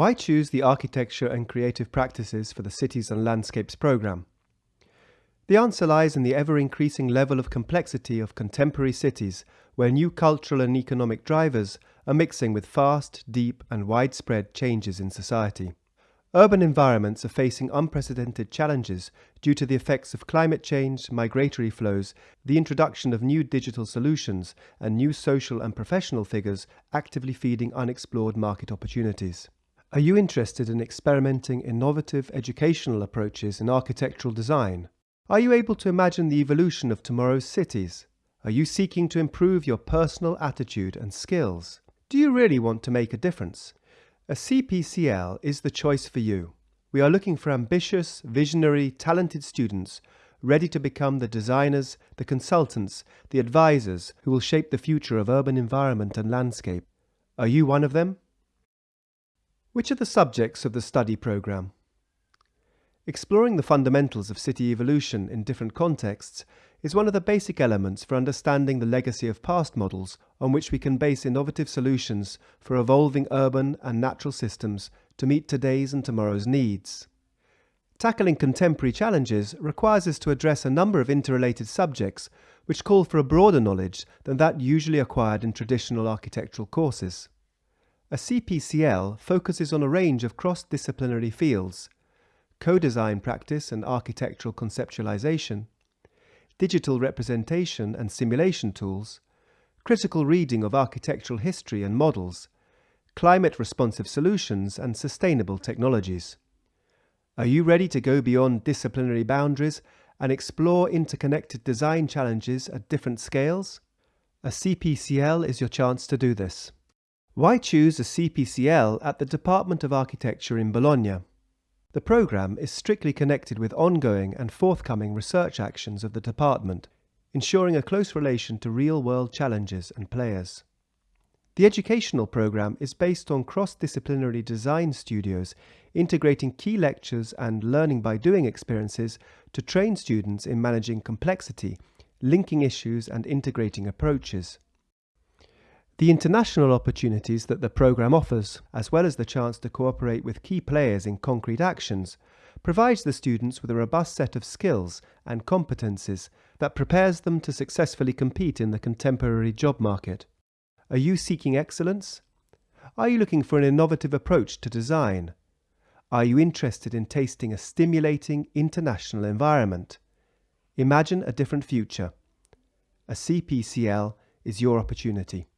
Why choose the Architecture and Creative Practices for the Cities and Landscapes programme? The answer lies in the ever increasing level of complexity of contemporary cities, where new cultural and economic drivers are mixing with fast, deep, and widespread changes in society. Urban environments are facing unprecedented challenges due to the effects of climate change, migratory flows, the introduction of new digital solutions, and new social and professional figures actively feeding unexplored market opportunities. Are you interested in experimenting innovative educational approaches in architectural design? Are you able to imagine the evolution of tomorrow's cities? Are you seeking to improve your personal attitude and skills? Do you really want to make a difference? ACPCL is the choice for you. We are looking for ambitious, visionary, talented students ready to become the designers, the consultants, the advisors who will shape the future of urban environment and landscape. Are you one of them? Which are the subjects of the study programme? Exploring the fundamentals of city evolution in different contexts is one of the basic elements for understanding the legacy of past models on which we can base innovative solutions for evolving urban and natural systems to meet today's and tomorrow's needs. Tackling contemporary challenges requires us to address a number of interrelated subjects which call for a broader knowledge than that usually acquired in traditional architectural courses. ACPCL focuses on a range of cross-disciplinary fields, co-design practice and architectural conceptualization, digital representation and simulation tools, critical reading of architectural history and models, climate-responsive solutions and sustainable technologies. Are you ready to go beyond disciplinary boundaries and explore interconnected design challenges at different scales? ACPCL is your chance to do this. Why choose ACPCL at the Department of Architecture in Bologna? The programme is strictly connected with ongoing and forthcoming research actions of the department, ensuring a close relation to real-world challenges and players. The educational programme is based on cross-disciplinary design studios integrating key lectures and learning by doing experiences to train students in managing complexity, linking issues and integrating approaches. The international opportunities that the programme offers, as well as the chance to cooperate with key players in concrete actions, provides the students with a robust set of skills and competencies that prepares them to successfully compete in the contemporary job market. Are you seeking excellence? Are you looking for an innovative approach to design? Are you interested in tasting a stimulating international environment? Imagine a different future. ACPCL is your opportunity.